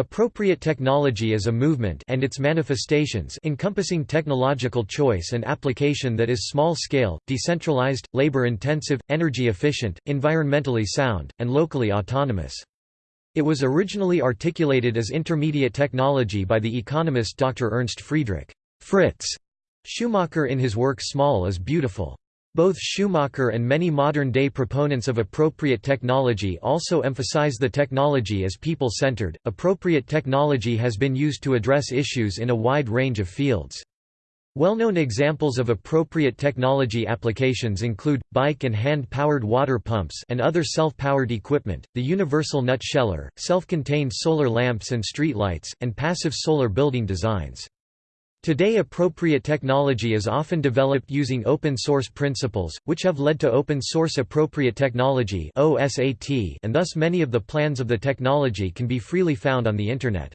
Appropriate technology is a movement and its manifestations encompassing technological choice and application that is small-scale, decentralized, labor-intensive, energy-efficient, environmentally sound, and locally autonomous. It was originally articulated as intermediate technology by the economist Dr. Ernst Friedrich Fritz Schumacher in his work Small is Beautiful. Both Schumacher and many modern-day proponents of appropriate technology also emphasize the technology as people-centered. Appropriate technology has been used to address issues in a wide range of fields. Well-known examples of appropriate technology applications include, bike and hand-powered water pumps and other self-powered equipment, the universal nut sheller, self-contained solar lamps and streetlights, and passive solar building designs. Today appropriate technology is often developed using open-source principles, which have led to open-source appropriate technology and thus many of the plans of the technology can be freely found on the Internet.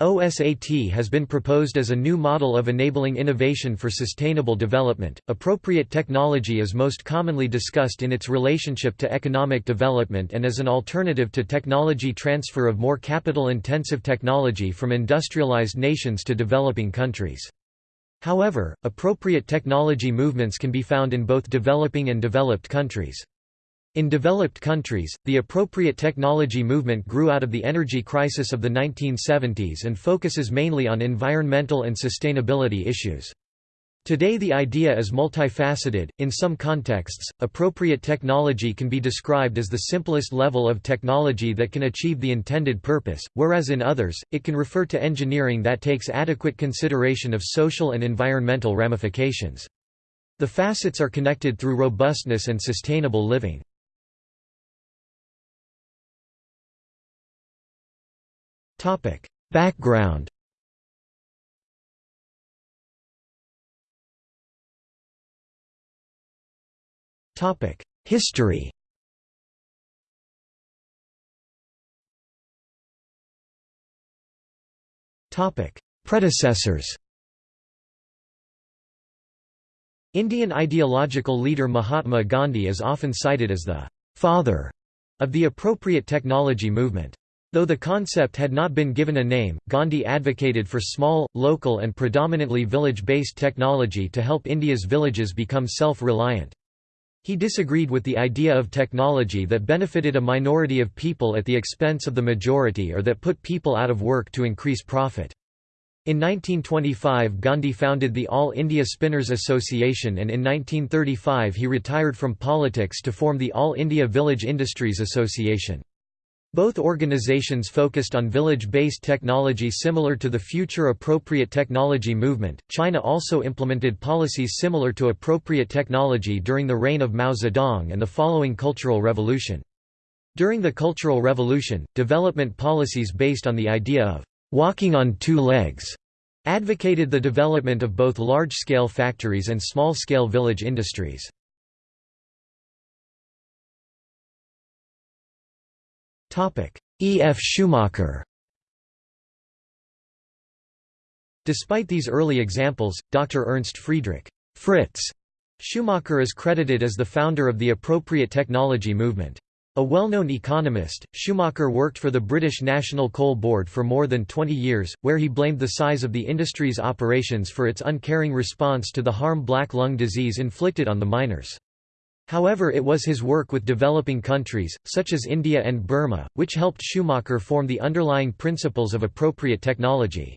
OSAT has been proposed as a new model of enabling innovation for sustainable development. Appropriate technology is most commonly discussed in its relationship to economic development and as an alternative to technology transfer of more capital intensive technology from industrialized nations to developing countries. However, appropriate technology movements can be found in both developing and developed countries. In developed countries, the appropriate technology movement grew out of the energy crisis of the 1970s and focuses mainly on environmental and sustainability issues. Today the idea is multifaceted. In some contexts, appropriate technology can be described as the simplest level of technology that can achieve the intended purpose, whereas in others, it can refer to engineering that takes adequate consideration of social and environmental ramifications. The facets are connected through robustness and sustainable living. Background. History. Predecessors. Indian ideological leader Mahatma Gandhi is often cited as the «father» of the appropriate technology movement. Though the concept had not been given a name, Gandhi advocated for small, local and predominantly village-based technology to help India's villages become self-reliant. He disagreed with the idea of technology that benefited a minority of people at the expense of the majority or that put people out of work to increase profit. In 1925 Gandhi founded the All India Spinners Association and in 1935 he retired from politics to form the All India Village Industries Association. Both organizations focused on village-based technology similar to the Future Appropriate Technology movement. China also implemented policies similar to appropriate technology during the reign of Mao Zedong and the following Cultural Revolution. During the Cultural Revolution, development policies based on the idea of walking on two legs advocated the development of both large-scale factories and small-scale village industries. E. F. Schumacher Despite these early examples, Dr. Ernst Friedrich Fritz Schumacher is credited as the founder of the appropriate technology movement. A well-known economist, Schumacher worked for the British National Coal Board for more than 20 years, where he blamed the size of the industry's operations for its uncaring response to the harm black lung disease inflicted on the miners. However it was his work with developing countries, such as India and Burma, which helped Schumacher form the underlying principles of appropriate technology.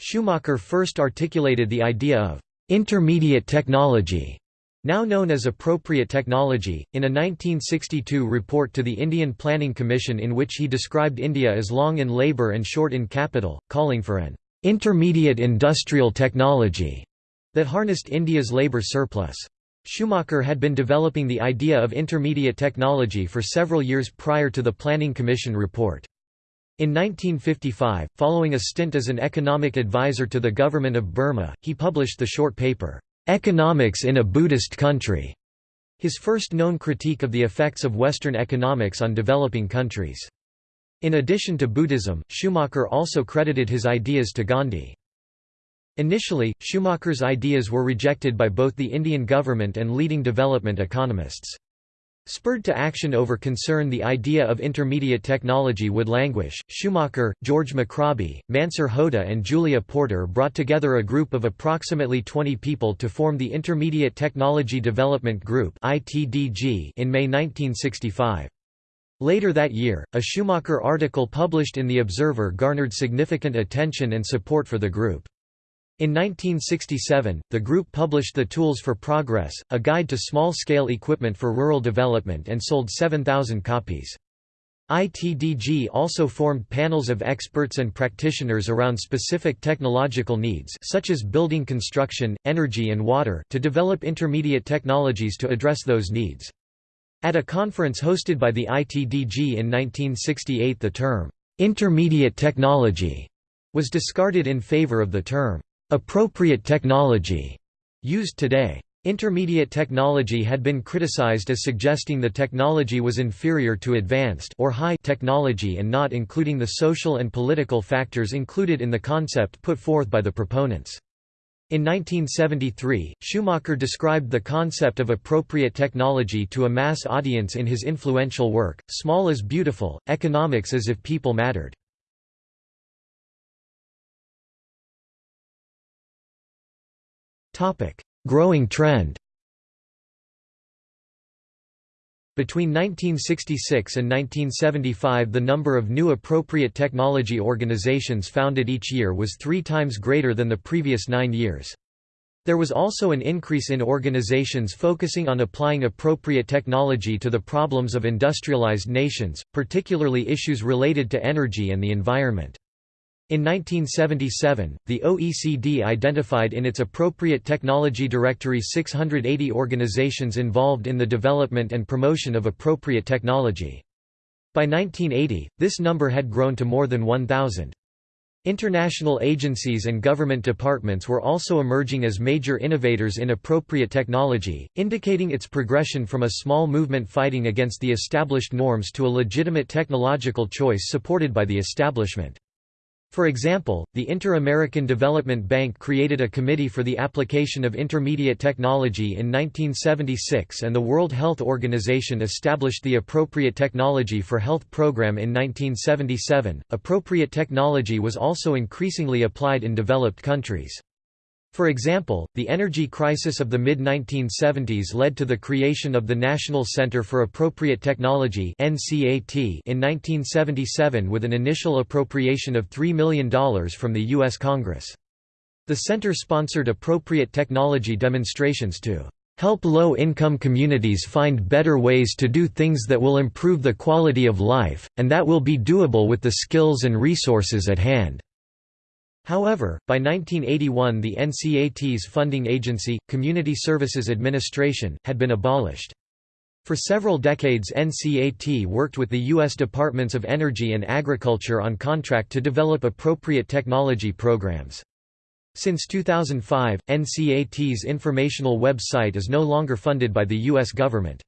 Schumacher first articulated the idea of «intermediate technology», now known as appropriate technology, in a 1962 report to the Indian Planning Commission in which he described India as long in labour and short in capital, calling for an «intermediate industrial technology» that harnessed India's labour surplus. Schumacher had been developing the idea of intermediate technology for several years prior to the Planning Commission report. In 1955, following a stint as an economic advisor to the government of Burma, he published the short paper, "'Economics in a Buddhist Country' his first known critique of the effects of Western economics on developing countries. In addition to Buddhism, Schumacher also credited his ideas to Gandhi. Initially, Schumacher's ideas were rejected by both the Indian government and leading development economists. Spurred to action over concern the idea of intermediate technology would languish, Schumacher, George McRobie, Mansur Hoda and Julia Porter brought together a group of approximately 20 people to form the Intermediate Technology Development Group in May 1965. Later that year, a Schumacher article published in The Observer garnered significant attention and support for the group. In 1967, the group published The Tools for Progress, a guide to small-scale equipment for rural development and sold 7,000 copies. ITDG also formed panels of experts and practitioners around specific technological needs such as building construction, energy and water to develop intermediate technologies to address those needs. At a conference hosted by the ITDG in 1968 the term, "'intermediate technology' was discarded in favor of the term, appropriate technology used today. Intermediate technology had been criticized as suggesting the technology was inferior to advanced or high technology and not including the social and political factors included in the concept put forth by the proponents. In 1973, Schumacher described the concept of appropriate technology to a mass audience in his influential work, Small is Beautiful, Economics as if People Mattered. Growing trend. Between 1966 and 1975 the number of new appropriate technology organizations founded each year was three times greater than the previous nine years. There was also an increase in organizations focusing on applying appropriate technology to the problems of industrialized nations, particularly issues related to energy and the environment. In 1977, the OECD identified in its Appropriate Technology Directory 680 organizations involved in the development and promotion of appropriate technology. By 1980, this number had grown to more than 1,000. International agencies and government departments were also emerging as major innovators in appropriate technology, indicating its progression from a small movement fighting against the established norms to a legitimate technological choice supported by the establishment. For example, the Inter-American Development Bank created a Committee for the Application of Intermediate Technology in 1976 and the World Health Organization established the Appropriate Technology for Health Program in 1977. Appropriate technology was also increasingly applied in developed countries. For example, the energy crisis of the mid-1970s led to the creation of the National Center for Appropriate Technology in 1977 with an initial appropriation of $3 million from the U.S. Congress. The center sponsored appropriate technology demonstrations to help low-income communities find better ways to do things that will improve the quality of life, and that will be doable with the skills and resources at hand. However, by 1981 the NCAT's funding agency, Community Services Administration, had been abolished. For several decades NCAT worked with the U.S. Departments of Energy and Agriculture on contract to develop appropriate technology programs. Since 2005, NCAT's informational website is no longer funded by the U.S. government.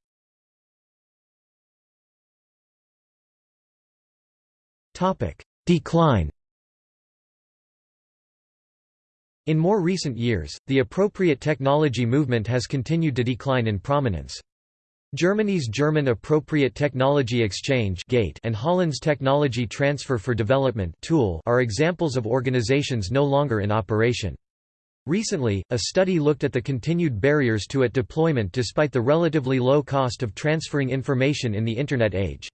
Decline In more recent years, the appropriate technology movement has continued to decline in prominence. Germany's German Appropriate Technology Exchange and Holland's Technology Transfer for Development Tool are examples of organizations no longer in operation. Recently, a study looked at the continued barriers to it deployment despite the relatively low cost of transferring information in the Internet age.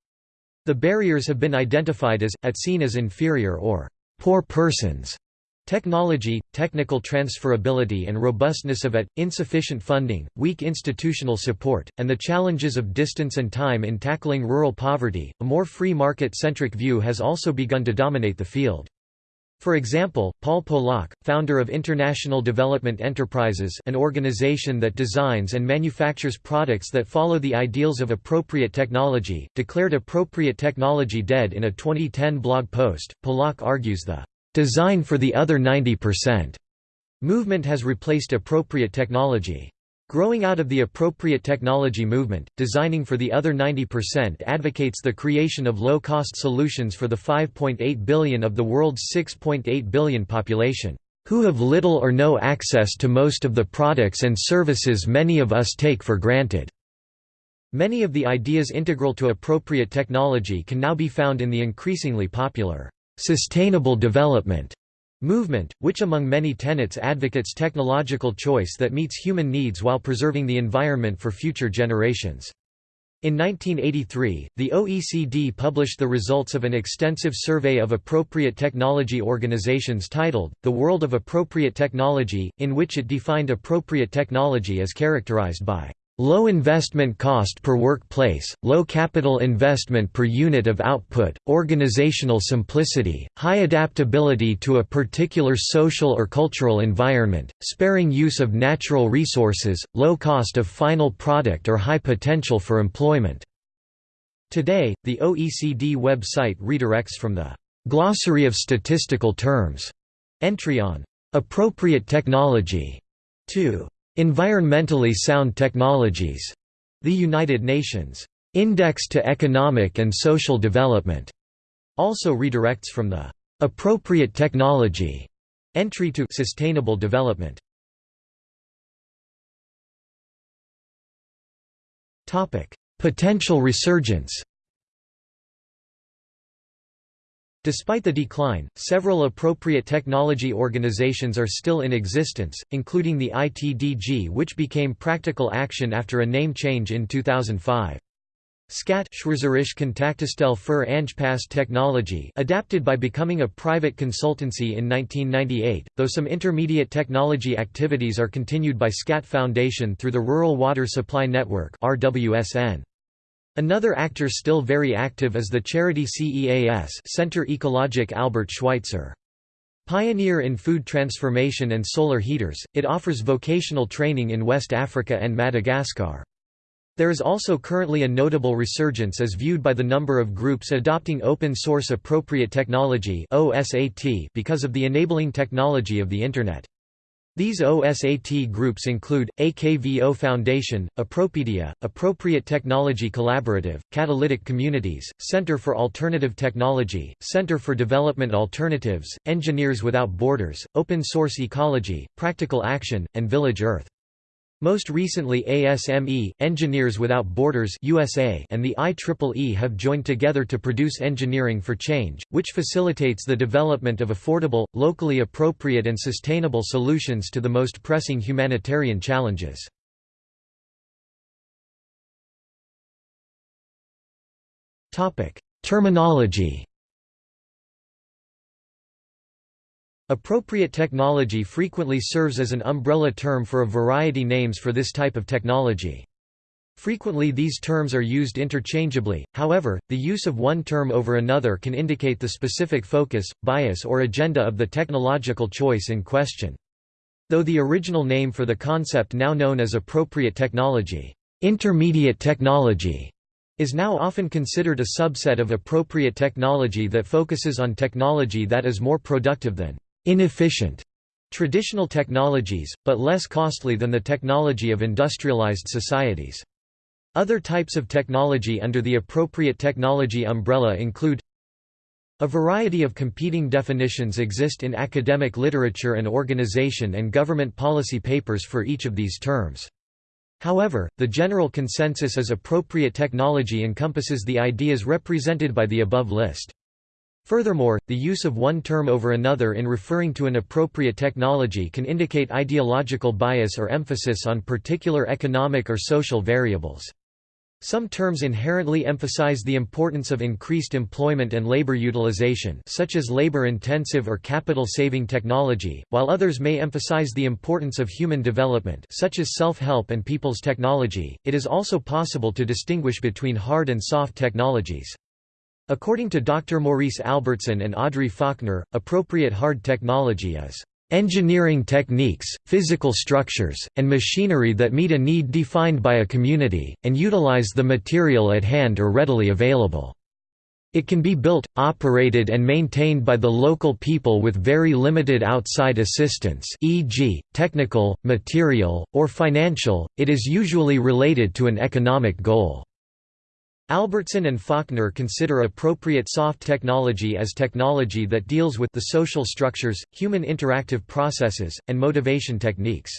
The barriers have been identified as, at seen as inferior or poor persons Technology, technical transferability and robustness of it, insufficient funding, weak institutional support, and the challenges of distance and time in tackling rural poverty. A more free market-centric view has also begun to dominate the field. For example, Paul Polak, founder of International Development Enterprises an organization that designs and manufactures products that follow the ideals of appropriate technology, declared appropriate technology dead in a 2010 blog post. Polak argues the Design for the other 90% movement has replaced appropriate technology. Growing out of the appropriate technology movement, designing for the other 90% advocates the creation of low-cost solutions for the 5.8 billion of the world's 6.8 billion population, who have little or no access to most of the products and services many of us take for granted. Many of the ideas integral to appropriate technology can now be found in the increasingly popular sustainable development movement, which among many tenets advocates technological choice that meets human needs while preserving the environment for future generations. In 1983, the OECD published the results of an extensive survey of appropriate technology organizations titled, The World of Appropriate Technology, in which it defined appropriate technology as characterized by Low investment cost per workplace, low capital investment per unit of output, organizational simplicity, high adaptability to a particular social or cultural environment, sparing use of natural resources, low cost of final product or high potential for employment. Today, the OECD website redirects from the «glossary of statistical terms» entry on «appropriate technology» to Environmentally Sound Technologies, the United Nations. Index to Economic and Social Development, also redirects from the appropriate technology. Entry to sustainable development. Topic: Potential resurgence. Despite the decline, several appropriate technology organizations are still in existence, including the ITDG which became Practical Action after a name change in 2005. SKAT Schweizerisch Kontaktestelle für Angepasste Technology adapted by becoming a private consultancy in 1998, though some intermediate technology activities are continued by SKAT Foundation through the Rural Water Supply Network RWSN. Another actor still very active is the charity CEAS Centre Ecologique Albert Schweitzer. Pioneer in food transformation and solar heaters, it offers vocational training in West Africa and Madagascar. There is also currently a notable resurgence as viewed by the number of groups adopting open-source appropriate technology because of the enabling technology of the Internet. These OSAT groups include, AKVO Foundation, Appropedia, Appropriate Technology Collaborative, Catalytic Communities, Center for Alternative Technology, Center for Development Alternatives, Engineers Without Borders, Open Source Ecology, Practical Action, and Village Earth. Most recently ASME, Engineers Without Borders USA and the IEEE have joined together to produce Engineering for Change, which facilitates the development of affordable, locally appropriate and sustainable solutions to the most pressing humanitarian challenges. Terminology Appropriate technology frequently serves as an umbrella term for a variety names for this type of technology. Frequently these terms are used interchangeably, however, the use of one term over another can indicate the specific focus, bias or agenda of the technological choice in question. Though the original name for the concept now known as appropriate technology, intermediate technology, is now often considered a subset of appropriate technology that focuses on technology that is more productive than inefficient traditional technologies, but less costly than the technology of industrialized societies. Other types of technology under the appropriate technology umbrella include a variety of competing definitions exist in academic literature and organization and government policy papers for each of these terms. However, the general consensus is appropriate technology encompasses the ideas represented by the above list. Furthermore, the use of one term over another in referring to an appropriate technology can indicate ideological bias or emphasis on particular economic or social variables. Some terms inherently emphasize the importance of increased employment and labor utilization such as labor-intensive or capital-saving technology, while others may emphasize the importance of human development such as self-help and people's technology. It is also possible to distinguish between hard and soft technologies. According to Dr. Maurice Albertson and Audrey Faulkner, appropriate hard technology is engineering techniques, physical structures, and machinery that meet a need defined by a community, and utilize the material at hand or readily available. It can be built, operated and maintained by the local people with very limited outside assistance e.g., technical, material, or financial, it is usually related to an economic goal. Albertson and Faulkner consider appropriate soft technology as technology that deals with the social structures, human interactive processes, and motivation techniques.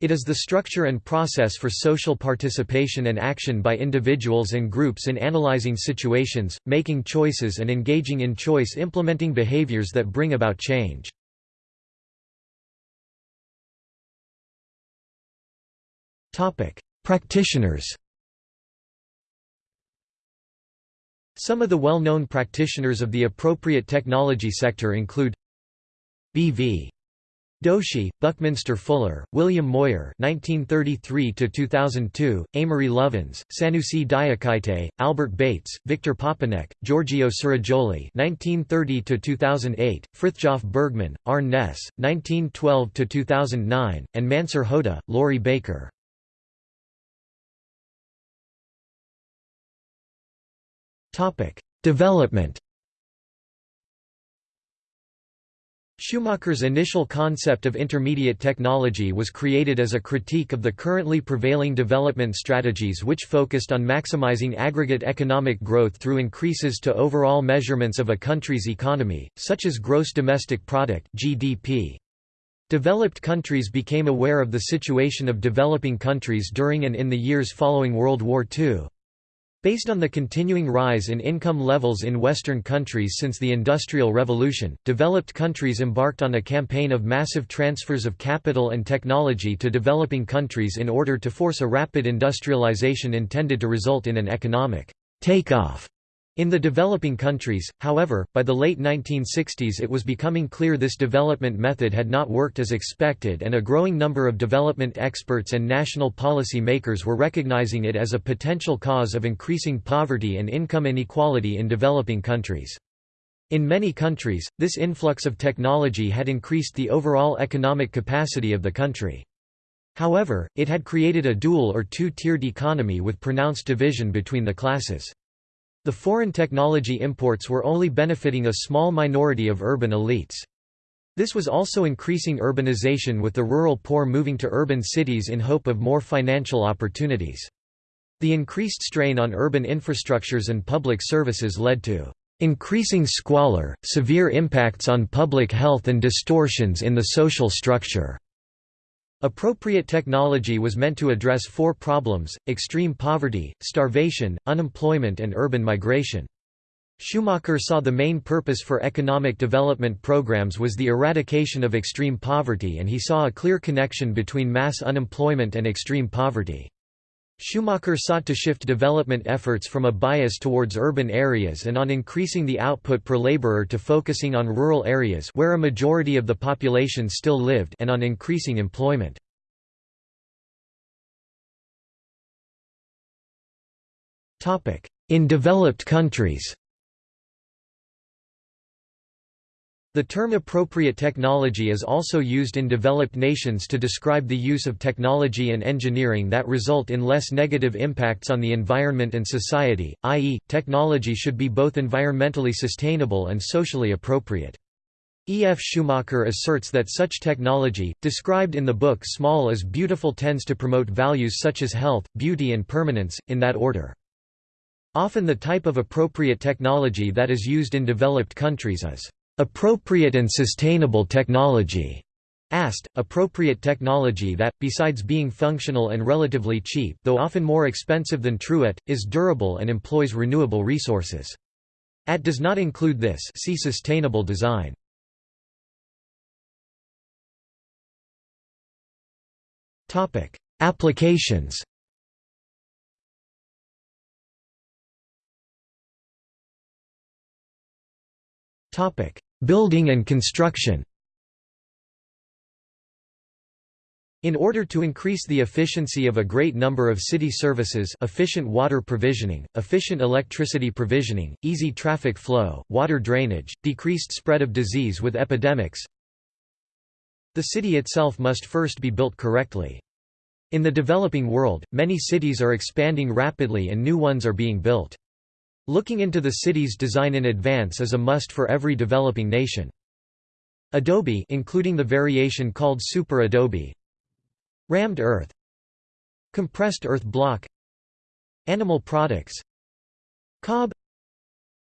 It is the structure and process for social participation and action by individuals and groups in analyzing situations, making choices and engaging in choice implementing behaviors that bring about change. Practitioners Some of the well-known practitioners of the appropriate technology sector include B.V. Doshi, Buckminster Fuller, William Moyer (1933–2002), Amory Lovins, Sanusi Diakite, Albert Bates, Victor Papanek, Giorgio Ceragioli (1930–2008), Frithjof Bergmann, Arne Næss (1912–2009), and Mansur Hoda, Laurie Baker. Topic: Development. Schumacher's initial concept of intermediate technology was created as a critique of the currently prevailing development strategies which focused on maximizing aggregate economic growth through increases to overall measurements of a country's economy, such as gross domestic product (GDP). Developed countries became aware of the situation of developing countries during and in the years following World War II. Based on the continuing rise in income levels in Western countries since the Industrial Revolution, developed countries embarked on a campaign of massive transfers of capital and technology to developing countries in order to force a rapid industrialization intended to result in an economic takeoff in the developing countries, however, by the late 1960s it was becoming clear this development method had not worked as expected and a growing number of development experts and national policy makers were recognizing it as a potential cause of increasing poverty and income inequality in developing countries. In many countries, this influx of technology had increased the overall economic capacity of the country. However, it had created a dual or two-tiered economy with pronounced division between the classes. The foreign technology imports were only benefiting a small minority of urban elites. This was also increasing urbanization with the rural poor moving to urban cities in hope of more financial opportunities. The increased strain on urban infrastructures and public services led to increasing squalor, severe impacts on public health and distortions in the social structure. Appropriate technology was meant to address four problems, extreme poverty, starvation, unemployment and urban migration. Schumacher saw the main purpose for economic development programs was the eradication of extreme poverty and he saw a clear connection between mass unemployment and extreme poverty. Schumacher sought to shift development efforts from a bias towards urban areas and on increasing the output per laborer to focusing on rural areas where a majority of the population still lived and on increasing employment. In developed countries The term appropriate technology is also used in developed nations to describe the use of technology and engineering that result in less negative impacts on the environment and society, i.e., technology should be both environmentally sustainable and socially appropriate. E. F. Schumacher asserts that such technology, described in the book Small is Beautiful tends to promote values such as health, beauty and permanence, in that order. Often the type of appropriate technology that is used in developed countries is appropriate and sustainable technology AST, appropriate technology that, besides being functional and relatively cheap though often more expensive than TrueAT, is durable and employs renewable resources. AT does not include this see sustainable design. Applications Building and construction In order to increase the efficiency of a great number of city services efficient water provisioning, efficient electricity provisioning, easy traffic flow, water drainage, decreased spread of disease with epidemics, the city itself must first be built correctly. In the developing world, many cities are expanding rapidly and new ones are being built. Looking into the city's design in advance is a must for every developing nation. Adobe including the variation called Super Adobe Rammed earth Compressed earth block Animal products Cob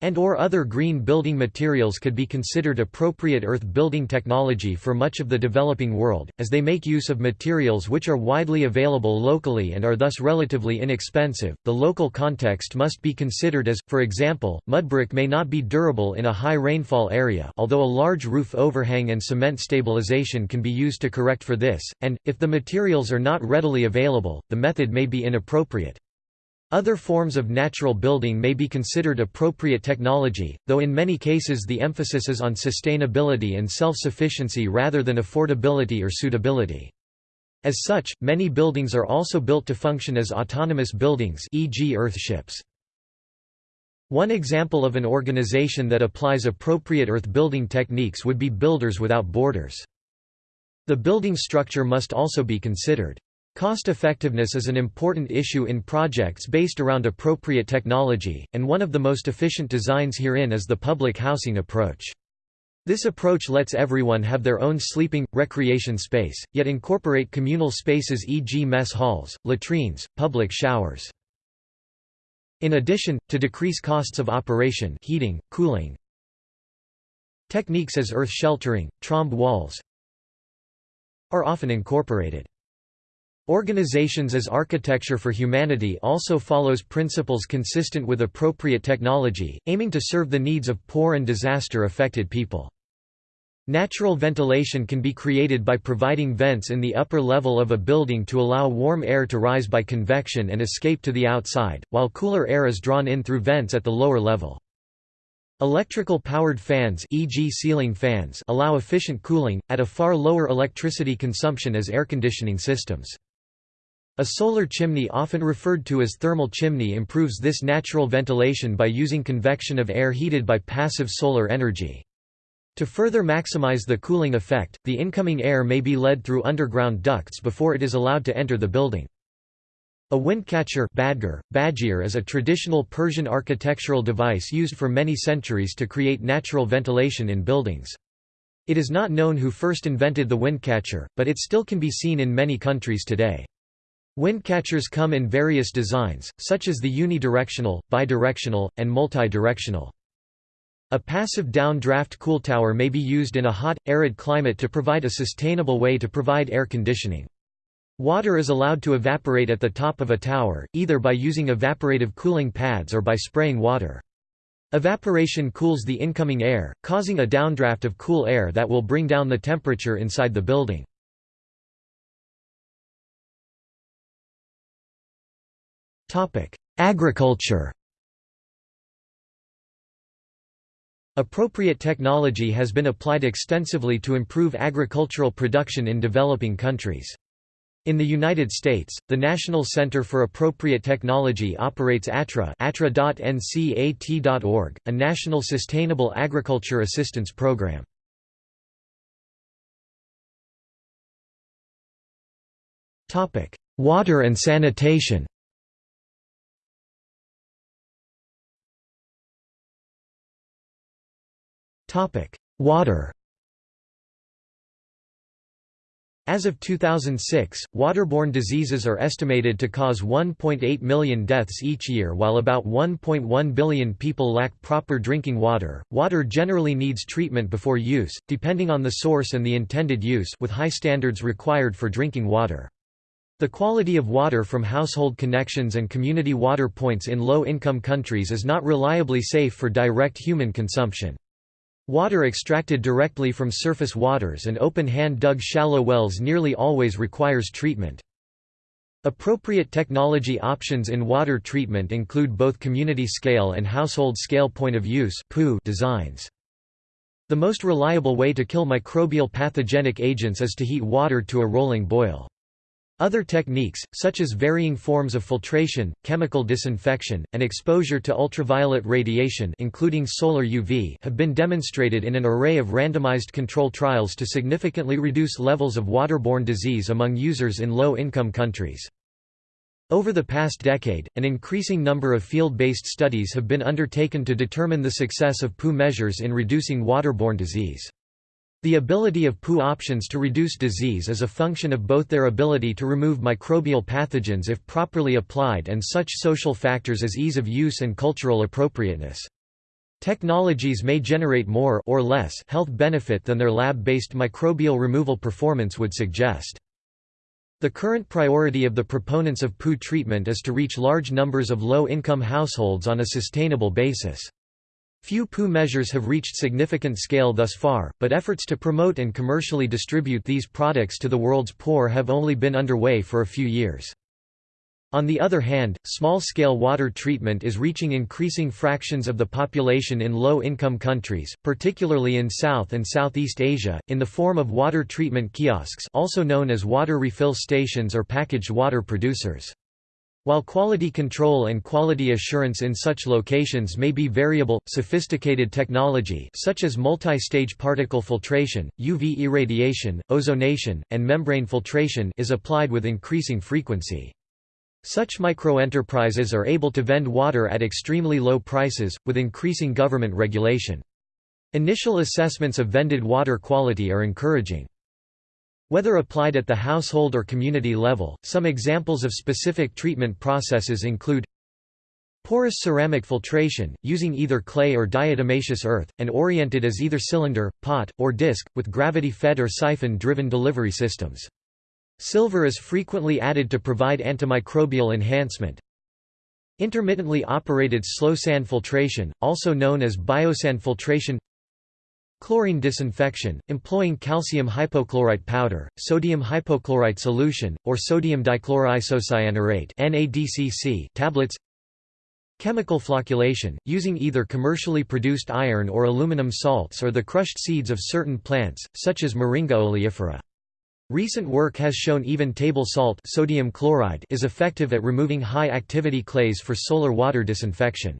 and or other green building materials could be considered appropriate earth building technology for much of the developing world, as they make use of materials which are widely available locally and are thus relatively inexpensive. The local context must be considered as, for example, mudbrick may not be durable in a high rainfall area although a large roof overhang and cement stabilization can be used to correct for this, and, if the materials are not readily available, the method may be inappropriate. Other forms of natural building may be considered appropriate technology, though in many cases the emphasis is on sustainability and self-sufficiency rather than affordability or suitability. As such, many buildings are also built to function as autonomous buildings e.g. earthships. One example of an organization that applies appropriate earth building techniques would be Builders Without Borders. The building structure must also be considered. Cost-effectiveness is an important issue in projects based around appropriate technology, and one of the most efficient designs herein is the public housing approach. This approach lets everyone have their own sleeping, recreation space, yet incorporate communal spaces e.g. mess halls, latrines, public showers. In addition, to decrease costs of operation heating, cooling, techniques as earth sheltering, trombe walls are often incorporated. Organizations as Architecture for Humanity also follows principles consistent with appropriate technology, aiming to serve the needs of poor and disaster-affected people. Natural ventilation can be created by providing vents in the upper level of a building to allow warm air to rise by convection and escape to the outside, while cooler air is drawn in through vents at the lower level. Electrical powered fans e.g. ceiling fans allow efficient cooling, at a far lower electricity consumption as air conditioning systems. A solar chimney often referred to as thermal chimney improves this natural ventilation by using convection of air heated by passive solar energy. To further maximize the cooling effect, the incoming air may be led through underground ducts before it is allowed to enter the building. A windcatcher badger, badgier is a traditional Persian architectural device used for many centuries to create natural ventilation in buildings. It is not known who first invented the windcatcher, but it still can be seen in many countries today. Windcatchers come in various designs, such as the unidirectional, bidirectional, and multi-directional. A passive down-draft cool tower may be used in a hot, arid climate to provide a sustainable way to provide air conditioning. Water is allowed to evaporate at the top of a tower, either by using evaporative cooling pads or by spraying water. Evaporation cools the incoming air, causing a downdraft of cool air that will bring down the temperature inside the building. Agriculture Appropriate technology has been applied extensively to improve agricultural production in developing countries. In the United States, the National Center for Appropriate Technology operates ATTRA attra.ncat.org, a national sustainable agriculture assistance program. Water and sanitation Water As of 2006, waterborne diseases are estimated to cause 1.8 million deaths each year while about 1.1 billion people lack proper drinking water. Water generally needs treatment before use, depending on the source and the intended use with high standards required for drinking water. The quality of water from household connections and community water points in low-income countries is not reliably safe for direct human consumption. Water extracted directly from surface waters and open-hand dug shallow wells nearly always requires treatment. Appropriate technology options in water treatment include both community-scale and household-scale point-of-use designs. The most reliable way to kill microbial pathogenic agents is to heat water to a rolling boil. Other techniques, such as varying forms of filtration, chemical disinfection, and exposure to ultraviolet radiation including solar UV have been demonstrated in an array of randomized control trials to significantly reduce levels of waterborne disease among users in low-income countries. Over the past decade, an increasing number of field-based studies have been undertaken to determine the success of POU measures in reducing waterborne disease. The ability of POU options to reduce disease is a function of both their ability to remove microbial pathogens if properly applied and such social factors as ease of use and cultural appropriateness. Technologies may generate more or less health benefit than their lab-based microbial removal performance would suggest. The current priority of the proponents of POU treatment is to reach large numbers of low-income households on a sustainable basis. Few POU measures have reached significant scale thus far, but efforts to promote and commercially distribute these products to the world's poor have only been underway for a few years. On the other hand, small-scale water treatment is reaching increasing fractions of the population in low-income countries, particularly in South and Southeast Asia, in the form of water treatment kiosks also known as water refill stations or packaged water producers. While quality control and quality assurance in such locations may be variable, sophisticated technology such as multi-stage particle filtration, UV irradiation, ozonation, and membrane filtration is applied with increasing frequency. Such microenterprises are able to vend water at extremely low prices, with increasing government regulation. Initial assessments of vended water quality are encouraging. Whether applied at the household or community level, some examples of specific treatment processes include Porous ceramic filtration, using either clay or diatomaceous earth, and oriented as either cylinder, pot, or disc, with gravity-fed or siphon-driven delivery systems. Silver is frequently added to provide antimicrobial enhancement. Intermittently operated slow sand filtration, also known as biosand filtration Chlorine disinfection, employing calcium hypochlorite powder, sodium hypochlorite solution, or sodium dichloroisocyanurate tablets Chemical flocculation, using either commercially produced iron or aluminum salts or the crushed seeds of certain plants, such as Moringa oleifera. Recent work has shown even table salt sodium chloride is effective at removing high-activity clays for solar water disinfection.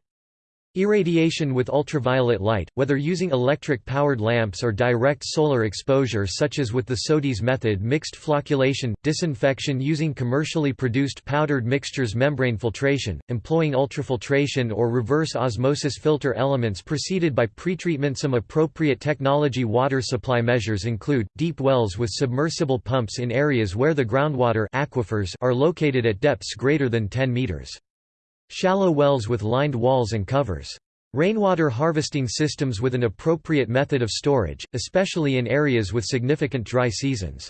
Irradiation with ultraviolet light, whether using electric-powered lamps or direct solar exposure such as with the SODIS method mixed flocculation, disinfection using commercially produced powdered mixtures membrane filtration, employing ultrafiltration or reverse osmosis filter elements preceded by pretreatment Some appropriate technology water supply measures include, deep wells with submersible pumps in areas where the groundwater aquifers are located at depths greater than 10 meters. Shallow wells with lined walls and covers. Rainwater harvesting systems with an appropriate method of storage, especially in areas with significant dry seasons.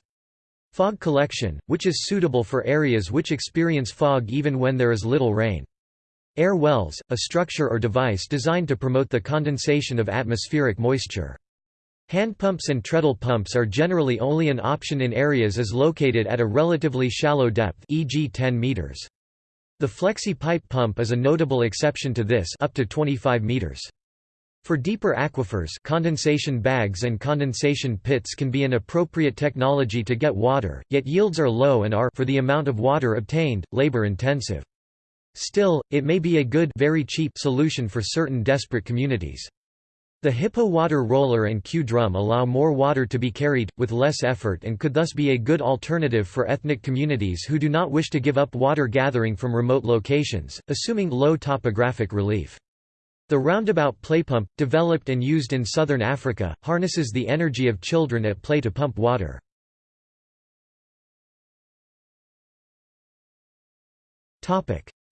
Fog collection, which is suitable for areas which experience fog even when there is little rain. Air wells, a structure or device designed to promote the condensation of atmospheric moisture. Hand pumps and treadle pumps are generally only an option in areas as located at a relatively shallow depth e.g. 10 meters. The flexi pipe pump is a notable exception to this up to 25 meters. For deeper aquifers condensation bags and condensation pits can be an appropriate technology to get water, yet yields are low and are for the amount of water obtained, labor-intensive. Still, it may be a good very cheap solution for certain desperate communities. The Hippo water roller and Q-drum allow more water to be carried, with less effort and could thus be a good alternative for ethnic communities who do not wish to give up water gathering from remote locations, assuming low topographic relief. The roundabout playpump, developed and used in southern Africa, harnesses the energy of children at play to pump water.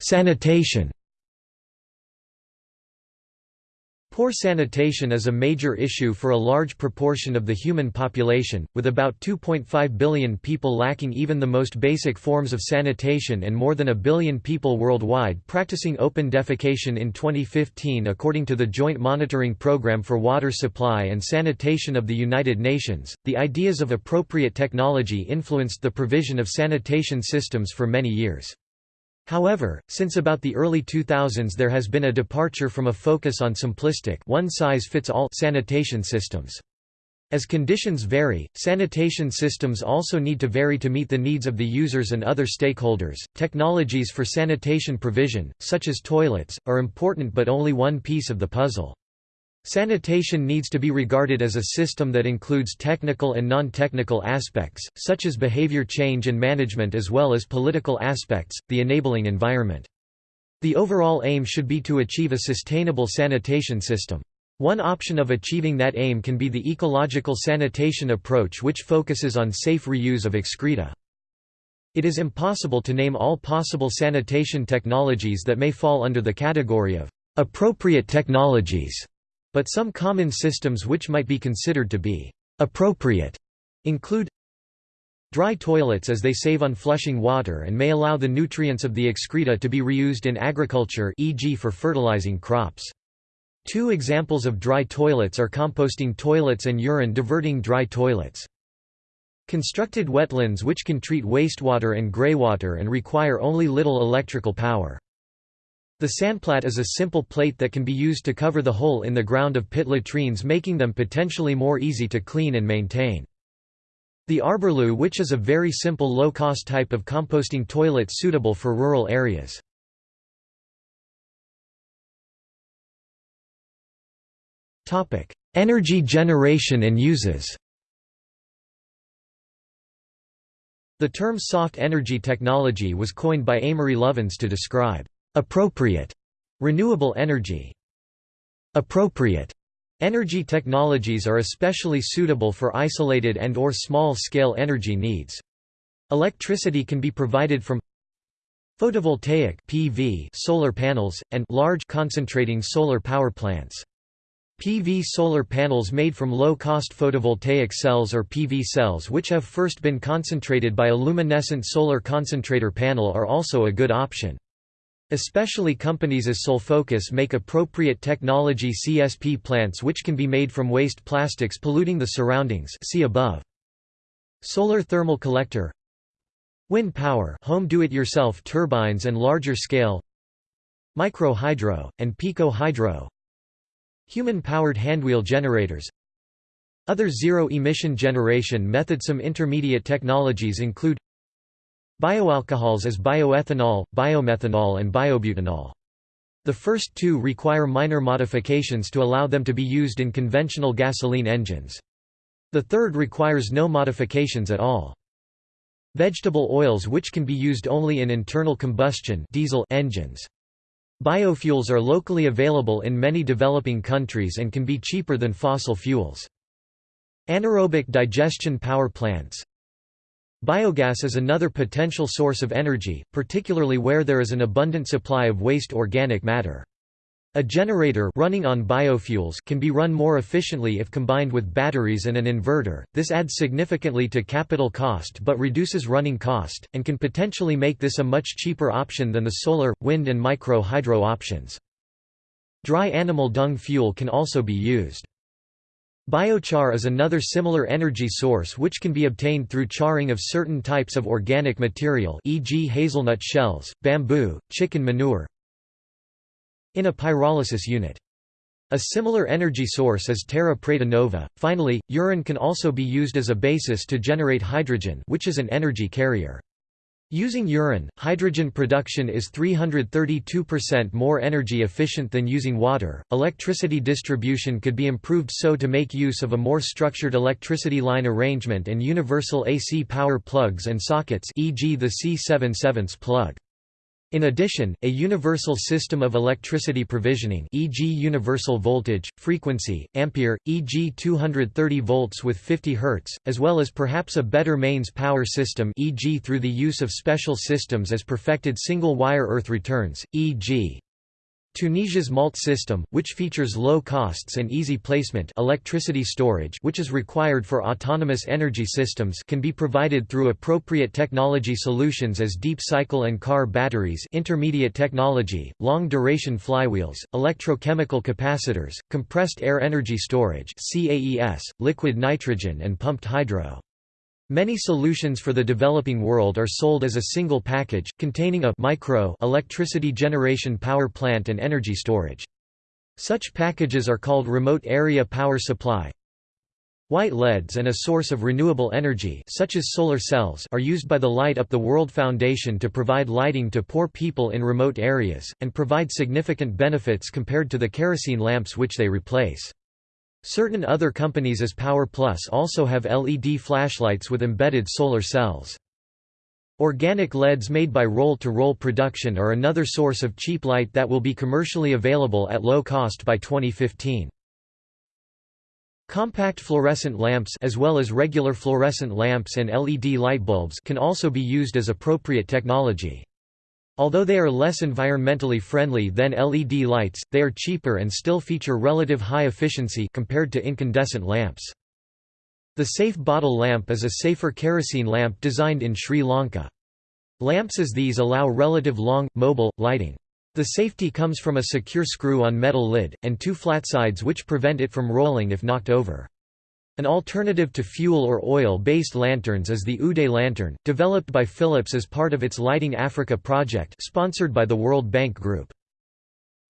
Sanitation Poor sanitation is a major issue for a large proportion of the human population, with about 2.5 billion people lacking even the most basic forms of sanitation and more than a billion people worldwide practicing open defecation in 2015 according to the Joint Monitoring Programme for Water Supply and Sanitation of the United Nations. The ideas of appropriate technology influenced the provision of sanitation systems for many years. However, since about the early 2000s there has been a departure from a focus on simplistic one-size-fits-all sanitation systems. As conditions vary, sanitation systems also need to vary to meet the needs of the users and other stakeholders. Technologies for sanitation provision, such as toilets, are important but only one piece of the puzzle. Sanitation needs to be regarded as a system that includes technical and non-technical aspects, such as behavior change and management as well as political aspects, the enabling environment. The overall aim should be to achieve a sustainable sanitation system. One option of achieving that aim can be the ecological sanitation approach which focuses on safe reuse of excreta. It is impossible to name all possible sanitation technologies that may fall under the category of appropriate technologies But some common systems which might be considered to be appropriate include Dry toilets as they save on flushing water and may allow the nutrients of the excreta to be reused in agriculture e.g. for fertilizing crops. Two examples of dry toilets are composting toilets and urine diverting dry toilets. Constructed wetlands which can treat wastewater and greywater and require only little electrical power. The SanPlat is a simple plate that can be used to cover the hole in the ground of pit latrines making them potentially more easy to clean and maintain. The arborloo which is a very simple low-cost type of composting toilet suitable for rural areas. Energy generation and uses The term soft energy technology was coined by Amory Lovins to describe appropriate renewable energy. Appropriate Energy technologies are especially suitable for isolated and or small-scale energy needs. Electricity can be provided from photovoltaic PV solar panels, and large concentrating solar power plants. PV solar panels made from low-cost photovoltaic cells or PV cells which have first been concentrated by a luminescent solar concentrator panel are also a good option. Especially companies as Solfocus make appropriate technology CSP plants which can be made from waste plastics polluting the surroundings see above. Solar thermal collector. Wind power home do-it-yourself turbines and larger scale. Micro hydro, and pico hydro Human-powered handwheel generators. Other zero-emission generation methods. Some intermediate technologies include Bioalcohols as bioethanol, biomethanol and biobutanol. The first two require minor modifications to allow them to be used in conventional gasoline engines. The third requires no modifications at all. Vegetable oils which can be used only in internal combustion diesel engines. Biofuels are locally available in many developing countries and can be cheaper than fossil fuels. Anaerobic digestion power plants Biogas is another potential source of energy, particularly where there is an abundant supply of waste organic matter. A generator running on biofuels can be run more efficiently if combined with batteries and an inverter. This adds significantly to capital cost but reduces running cost, and can potentially make this a much cheaper option than the solar, wind and micro hydro options. Dry animal dung fuel can also be used. Biochar is another similar energy source which can be obtained through charring of certain types of organic material e.g. hazelnut shells, bamboo, chicken manure in a pyrolysis unit. A similar energy source is terra preta nova. Finally, urine can also be used as a basis to generate hydrogen which is an energy carrier. Using urine, hydrogen production is 332% more energy efficient than using water. Electricity distribution could be improved so to make use of a more structured electricity line arrangement and universal AC power plugs and sockets, e.g. the C7 plug. In addition, a universal system of electricity provisioning e.g. universal voltage, frequency, ampere, e.g. 230 volts with 50 Hz, as well as perhaps a better mains power system e.g. through the use of special systems as perfected single-wire earth returns, e.g. Tunisia's MALT system, which features low costs and easy placement electricity storage which is required for autonomous energy systems can be provided through appropriate technology solutions as deep cycle and car batteries intermediate technology, long-duration flywheels, electrochemical capacitors, compressed air energy storage CAES, liquid nitrogen and pumped hydro. Many solutions for the developing world are sold as a single package, containing a micro electricity generation power plant and energy storage. Such packages are called remote area power supply. White LEDs and a source of renewable energy such as solar cells are used by the Light Up the World Foundation to provide lighting to poor people in remote areas, and provide significant benefits compared to the kerosene lamps which they replace. Certain other companies as Power Plus also have LED flashlights with embedded solar cells. Organic LEDs made by roll-to-roll -roll production are another source of cheap light that will be commercially available at low cost by 2015. Compact fluorescent lamps as well as regular fluorescent lamps and LED light bulbs can also be used as appropriate technology. Although they are less environmentally friendly than LED lights, they are cheaper and still feature relative high efficiency compared to incandescent lamps. The safe bottle lamp is a safer kerosene lamp designed in Sri Lanka. Lamps as these allow relative long, mobile, lighting. The safety comes from a secure screw on metal lid, and two flat sides which prevent it from rolling if knocked over. An alternative to fuel or oil-based lanterns is the Uday lantern, developed by Philips as part of its Lighting Africa project sponsored by the World Bank Group.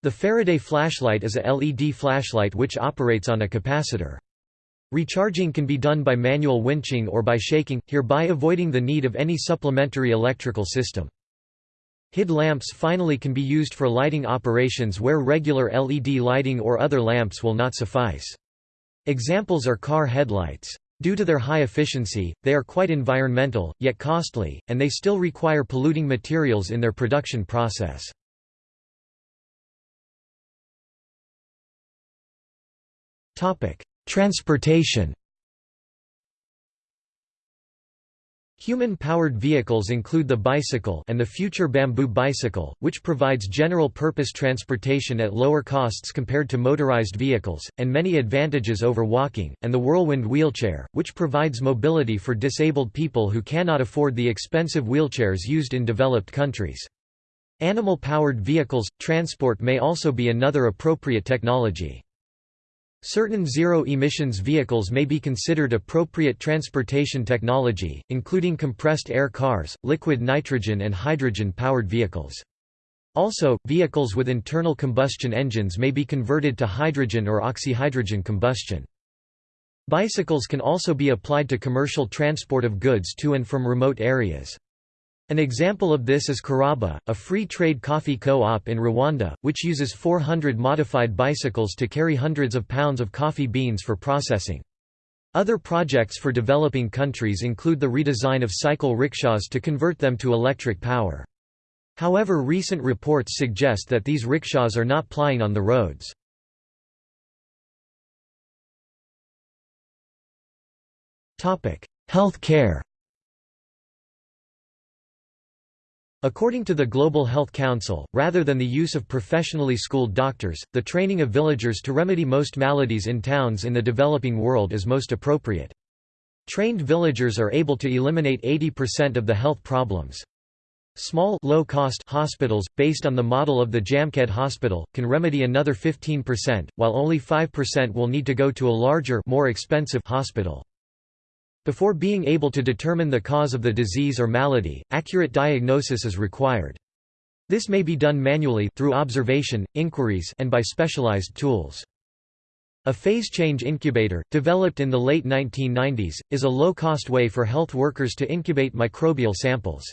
The Faraday flashlight is a LED flashlight which operates on a capacitor. Recharging can be done by manual winching or by shaking, hereby avoiding the need of any supplementary electrical system. HID lamps finally can be used for lighting operations where regular LED lighting or other lamps will not suffice. Examples are car headlights. Due to their high efficiency, they are quite environmental, yet costly, and they still require polluting materials in their production process. Transportation Human-powered vehicles include the bicycle and the future bamboo bicycle, which provides general-purpose transportation at lower costs compared to motorized vehicles, and many advantages over walking, and the whirlwind wheelchair, which provides mobility for disabled people who cannot afford the expensive wheelchairs used in developed countries. Animal-powered vehicles, transport may also be another appropriate technology. Certain zero-emissions vehicles may be considered appropriate transportation technology, including compressed air cars, liquid nitrogen and hydrogen-powered vehicles. Also, vehicles with internal combustion engines may be converted to hydrogen or oxyhydrogen combustion. Bicycles can also be applied to commercial transport of goods to and from remote areas. An example of this is Karaba, a free trade coffee co-op in Rwanda, which uses 400 modified bicycles to carry hundreds of pounds of coffee beans for processing. Other projects for developing countries include the redesign of cycle rickshaws to convert them to electric power. However recent reports suggest that these rickshaws are not plying on the roads. Health care According to the Global Health Council, rather than the use of professionally schooled doctors, the training of villagers to remedy most maladies in towns in the developing world is most appropriate. Trained villagers are able to eliminate 80% of the health problems. Small low-cost hospitals, based on the model of the Jamkhed Hospital, can remedy another 15%, while only 5% will need to go to a larger more expensive hospital. Before being able to determine the cause of the disease or malady, accurate diagnosis is required. This may be done manually through observation, inquiries and by specialized tools. A phase change incubator, developed in the late 1990s, is a low-cost way for health workers to incubate microbial samples.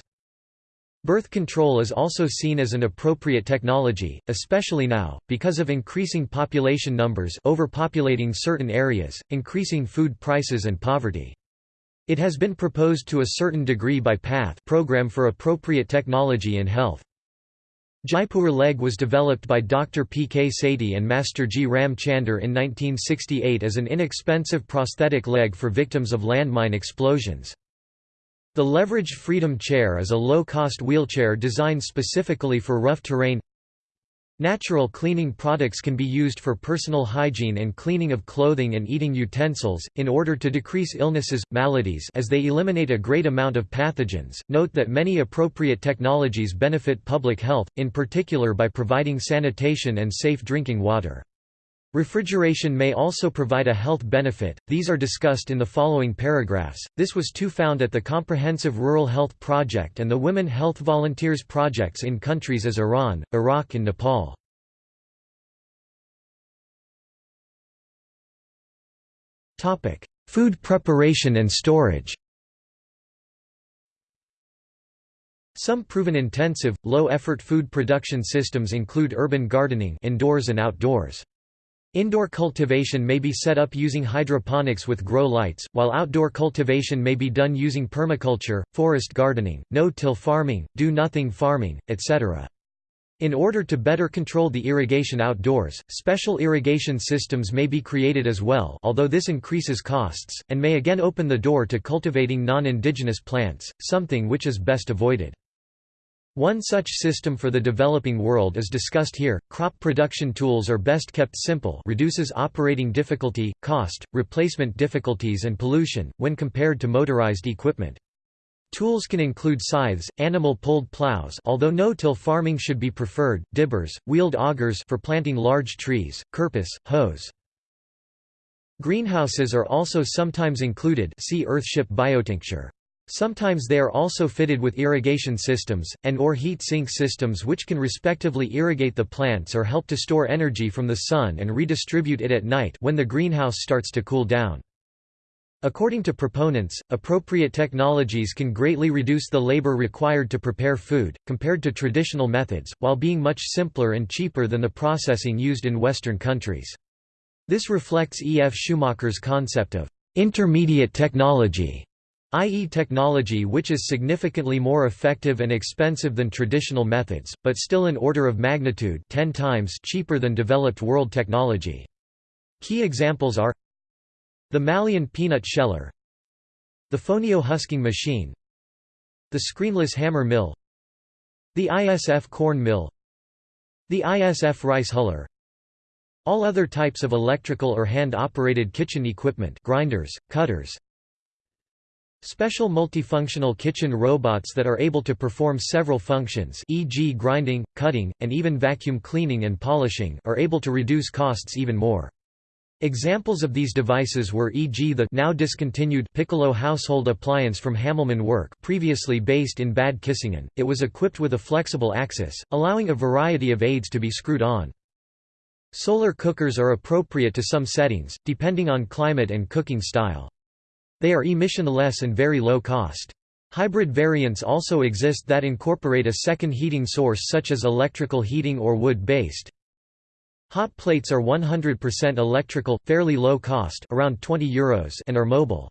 Birth control is also seen as an appropriate technology, especially now, because of increasing population numbers overpopulating certain areas, increasing food prices and poverty. It has been proposed to a certain degree by PATH Program for Appropriate Technology in Health. Jaipur leg was developed by Dr. P. K. Sethi and Master G. Ram Chander in 1968 as an inexpensive prosthetic leg for victims of landmine explosions. The leveraged Freedom Chair is a low-cost wheelchair designed specifically for rough terrain Natural cleaning products can be used for personal hygiene and cleaning of clothing and eating utensils, in order to decrease illnesses, maladies as they eliminate a great amount of pathogens. Note that many appropriate technologies benefit public health, in particular by providing sanitation and safe drinking water. Refrigeration may also provide a health benefit, these are discussed in the following paragraphs. This was too found at the Comprehensive Rural Health Project and the Women Health Volunteers projects in countries as Iran, Iraq and Nepal. Food preparation and storage Some proven intensive, low-effort food production systems include urban gardening indoors and outdoors. Indoor cultivation may be set up using hydroponics with grow lights, while outdoor cultivation may be done using permaculture, forest gardening, no-till farming, do-nothing farming, etc. In order to better control the irrigation outdoors, special irrigation systems may be created as well although this increases costs, and may again open the door to cultivating non-indigenous plants, something which is best avoided. One such system for the developing world is discussed here. Crop production tools are best kept simple, reduces operating difficulty, cost, replacement difficulties and pollution when compared to motorized equipment. Tools can include scythes, animal-pulled plows although no-till farming should be preferred, dibbers, wheeled augers for planting large trees, kerpis, hoes. Greenhouses are also sometimes included see earthship biotecture. Sometimes they are also fitted with irrigation systems, and or heat sink systems which can respectively irrigate the plants or help to store energy from the sun and redistribute it at night when the greenhouse starts to cool down. According to proponents, appropriate technologies can greatly reduce the labor required to prepare food, compared to traditional methods, while being much simpler and cheaper than the processing used in Western countries. This reflects E. F. Schumacher's concept of intermediate technology i.e. technology which is significantly more effective and expensive than traditional methods, but still an order of magnitude 10 times cheaper than developed world technology. Key examples are the Malian peanut sheller the Fonio husking machine the screenless hammer mill the ISF corn mill the ISF rice huller all other types of electrical or hand-operated kitchen equipment grinders, cutters, Special multifunctional kitchen robots that are able to perform several functions e.g. grinding, cutting, and even vacuum cleaning and polishing are able to reduce costs even more. Examples of these devices were e.g. the now discontinued Piccolo household appliance from Hamelmann Work previously based in Bad Kissingen. It was equipped with a flexible axis, allowing a variety of aids to be screwed on. Solar cookers are appropriate to some settings, depending on climate and cooking style. They are emissionless and very low cost. Hybrid variants also exist that incorporate a second heating source such as electrical heating or wood-based. Hot plates are 100% electrical, fairly low cost around 20 Euros and are mobile.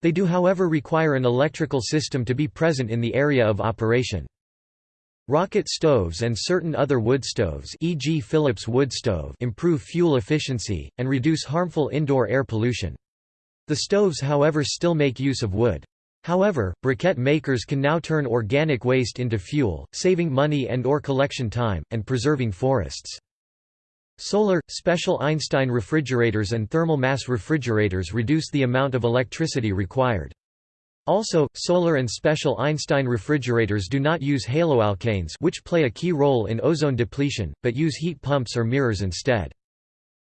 They do however require an electrical system to be present in the area of operation. Rocket stoves and certain other wood stoves e.g. Philips wood stove improve fuel efficiency, and reduce harmful indoor air pollution. The stoves however still make use of wood. However, briquette makers can now turn organic waste into fuel, saving money and or collection time, and preserving forests. Solar, special Einstein refrigerators and thermal mass refrigerators reduce the amount of electricity required. Also, solar and special Einstein refrigerators do not use haloalkanes which play a key role in ozone depletion, but use heat pumps or mirrors instead.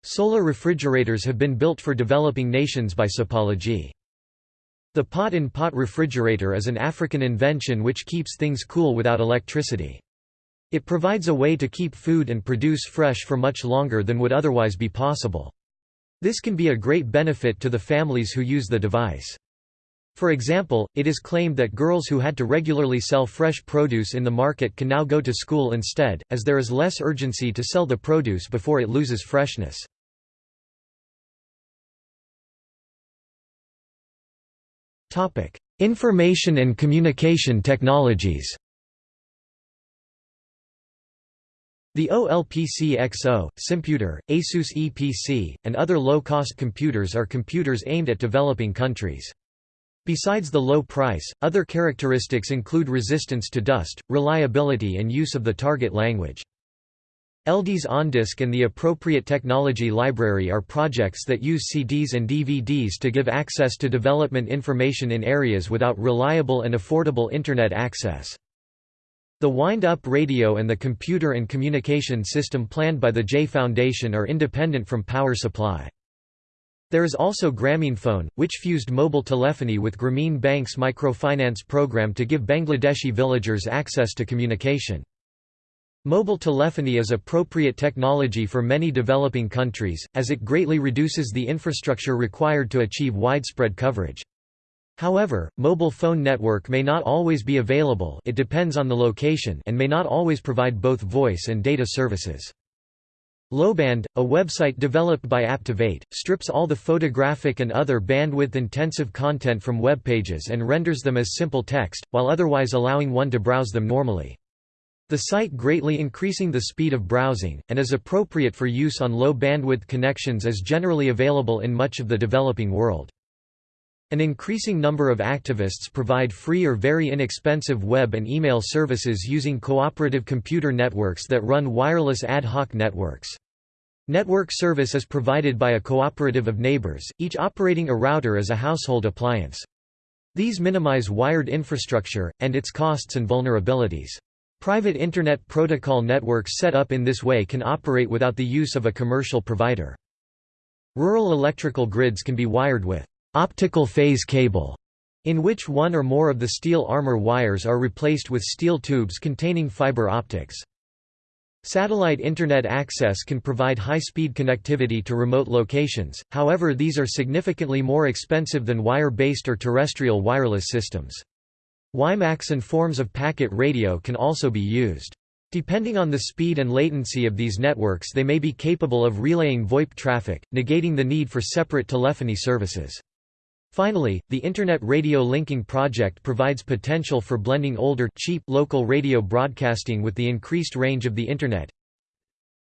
Solar refrigerators have been built for developing nations by Sopology. The pot-in-pot -pot refrigerator is an African invention which keeps things cool without electricity. It provides a way to keep food and produce fresh for much longer than would otherwise be possible. This can be a great benefit to the families who use the device. For example, it is claimed that girls who had to regularly sell fresh produce in the market can now go to school instead, as there is less urgency to sell the produce before it loses freshness. Information and communication technologies The OLPC-XO, Simputer, Asus Eee PC, and other low-cost computers are computers aimed at developing countries. Besides the low price, other characteristics include resistance to dust, reliability and use of the target language. ELDIS OnDisk and the appropriate technology library are projects that use CDs and DVDs to give access to development information in areas without reliable and affordable Internet access. The wind-up radio and the computer and communication system planned by the Jhai Foundation are independent from power supply. There is also Grameenphone, which fused mobile telephony with Grameen Bank's microfinance program to give Bangladeshi villagers access to communication. Mobile telephony is appropriate technology for many developing countries, as it greatly reduces the infrastructure required to achieve widespread coverage. However, mobile phone network may not always be available it depends on the location and may not always provide both voice and data services. Loband, a website developed by Aptivate, strips all the photographic and other bandwidth-intensive content from web pages and renders them as simple text, while otherwise allowing one to browse them normally. The site greatly increasing the speed of browsing, and is appropriate for use on low bandwidth connections as generally available in much of the developing world. An increasing number of activists provide free or very inexpensive web and email services using cooperative computer networks that run wireless ad hoc networks. Network service is provided by a cooperative of neighbors, each operating a router as a household appliance. These minimize wired infrastructure, and its costs and vulnerabilities. Private Internet Protocol networks set up in this way can operate without the use of a commercial provider. Rural electrical grids can be wired with optical phase cable, in which one or more of the steel armor wires are replaced with steel tubes containing fiber optics. Satellite Internet access can provide high-speed connectivity to remote locations, however these are significantly more expensive than wire-based or terrestrial wireless systems. WiMAX and forms of packet radio can also be used. Depending on the speed and latency of these networks they may be capable of relaying VoIP traffic, negating the need for separate telephony services. Finally, the Internet Radio Linking Project provides potential for blending older cheap local radio broadcasting with the increased range of the Internet.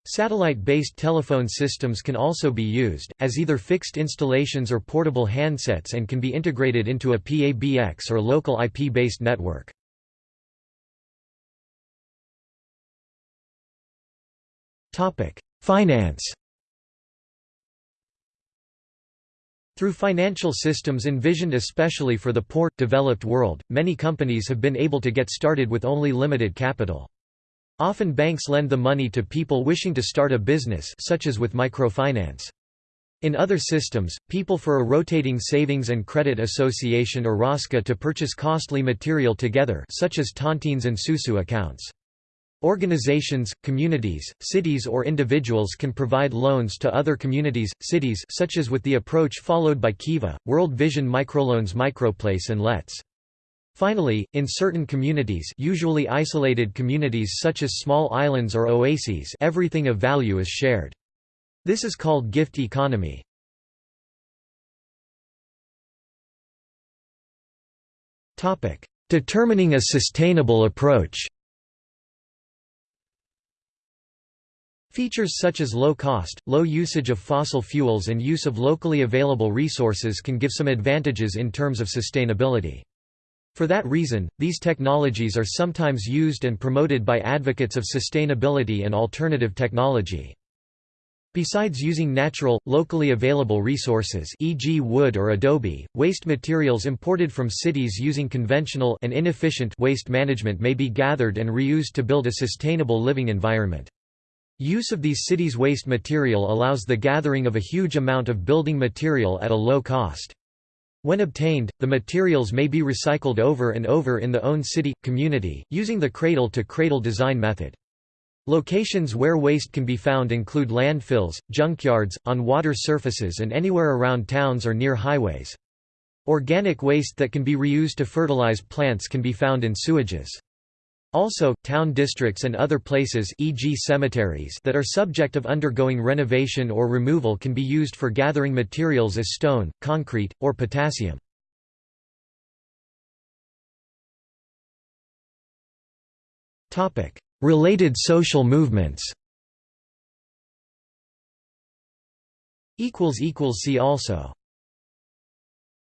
Satellite-based telephone systems can also be used, as either fixed installations or portable handsets and can be integrated into a PABX or local IP-based network. Finance Through financial systems envisioned especially for the poor, developed world, many companies have been able to get started with only limited capital. Often banks lend the money to people wishing to start a business such as with microfinance. In other systems, people for a rotating savings and credit association or ROSCA to purchase costly material together such as tontines and susu accounts. Organizations, communities, cities or individuals can provide loans to other communities, cities such as with the approach followed by Kiva, World Vision Microloans Microplace and Let's. Finally, in certain communities usually isolated communities such as small islands or oases everything of value is shared. This is called gift economy. Determining a sustainable approach Features such as low cost, low usage of fossil fuels and use of locally available resources can give some advantages in terms of sustainability. For that reason, these technologies are sometimes used and promoted by advocates of sustainability and alternative technology. Besides using natural, locally available resources e.g. wood or adobe, waste materials imported from cities using conventional and inefficient waste management may be gathered and reused to build a sustainable living environment. Use of these cities' waste material allows the gathering of a huge amount of building material at a low cost. When obtained, the materials may be recycled over and over in the own city, community, using the cradle-to-cradle -cradle design method. Locations where waste can be found include landfills, junkyards, on water surfaces and anywhere around towns or near highways. Organic waste that can be reused to fertilize plants can be found in sewages. Also, town districts and other places e.g. cemeteries that are subject of undergoing renovation or removal can be used for gathering materials as stone, concrete, or potassium. Related social movements See also